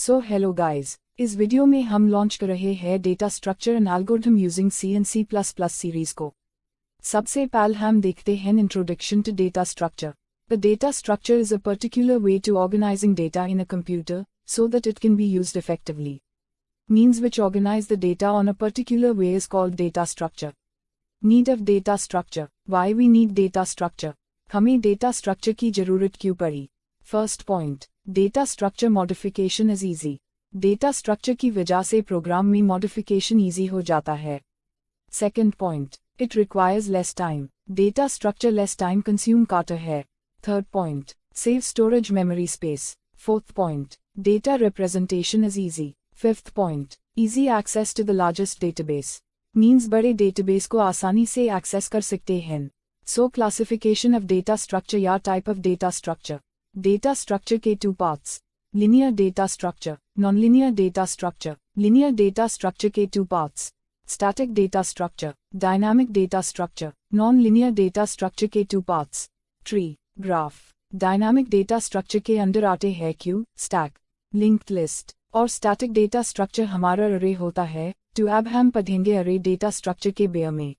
सो hello guys इस video में हम लॉन्च कर रहे हैं data structure and algorithm using C and C plus plus series को सबसे पहले हम देखते हैं introduction to data structure the data structure is a particular way to organizing data in a computer so that it can be used effectively. Means which organize the data on a particular way is called data structure. Need of data structure. Why we need data structure? हमें data structure की जरूरत क्यों पड़ी? First point. Data structure modification is easy. Data structure की वजह से programme में modification easy हो जाता है. Second point. It requires less time. Data structure less time consume करता है. Third point. Save storage memory space. Fourth point. Data representation is easy. Fifth point. Easy access to the largest database. Means बड़े database को आसानी से access कर सकते हैं. So classification of data structure या type of data structure. Data structure के two parts. Linear data structure, nonlinear data structure. Linear data structure के two parts. Static data structure, dynamic data structure. Non-linear data structure के two parts. Tree, graph. Dynamic data structure के अंदर आते हैं queue, stack, linked list. और static data structure हमारा array होता है, to अब हम पढ़ेंगे array data structure के बेयर में.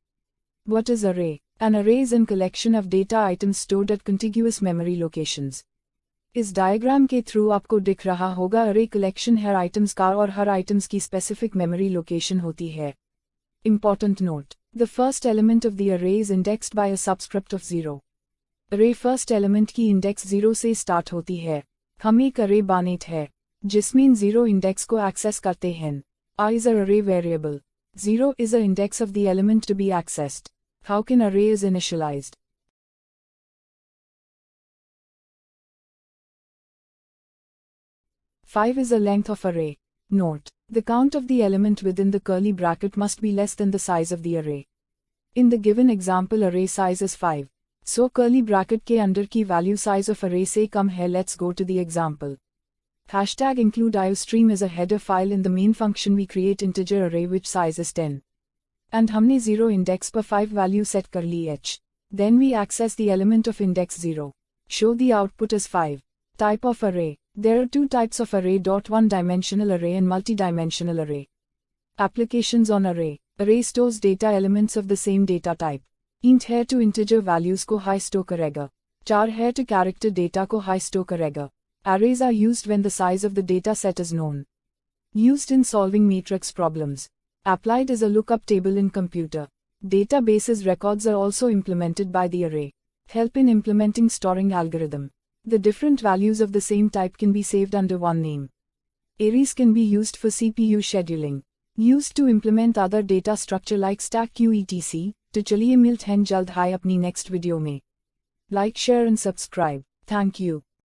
What is array? An array is a collection of data items stored at contiguous memory locations. इस डायग्राम के थ्रू आपको दिख रहा होगा अरे कलेक्शन हर आइटम्स का और हर आइटम्स की स्पेसिफिक मेमोरी लोकेशन होती है। Important note the first element of the array is indexed by a subscript of zero array first element की इंडेक्स ज़ीरो से स्टार्ट होती है। हम एक अरे बानेट है जिसमें ज़ीरो इंडेक्स को एक्सेस करते हैं। I is array variable zero is a index of the element to be accessed how can array is initialized 5 is a length of array. Note, the count of the element within the curly bracket must be less than the size of the array. In the given example array size is 5. So curly bracket k under key value size of array say come here let's go to the example. Hashtag include iostream is a header file in the main function we create integer array which size is 10. And humne 0 index per 5 value set kar h. Then we access the element of index 0. Show the output is 5. Type of array. There are two types of array. One dimensional array and multi-dimensional array. Applications on array. Array stores data elements of the same data type. int है to integer values को high store करेगा. char है to character data को high store करेगा. Arrays are used when the size of the data set is known. Used in solving matrix problems. Applied as a lookup table in computer. Databases records are also implemented by the array. Help in implementing storing algorithm. The different values of the same type can be saved under one name. Arrays can be used for CPU scheduling. Used to implement other data structure like stack queue etc. तो चलिए मिलते हैं जल्द apni next video video Like, share, and subscribe. Thank you.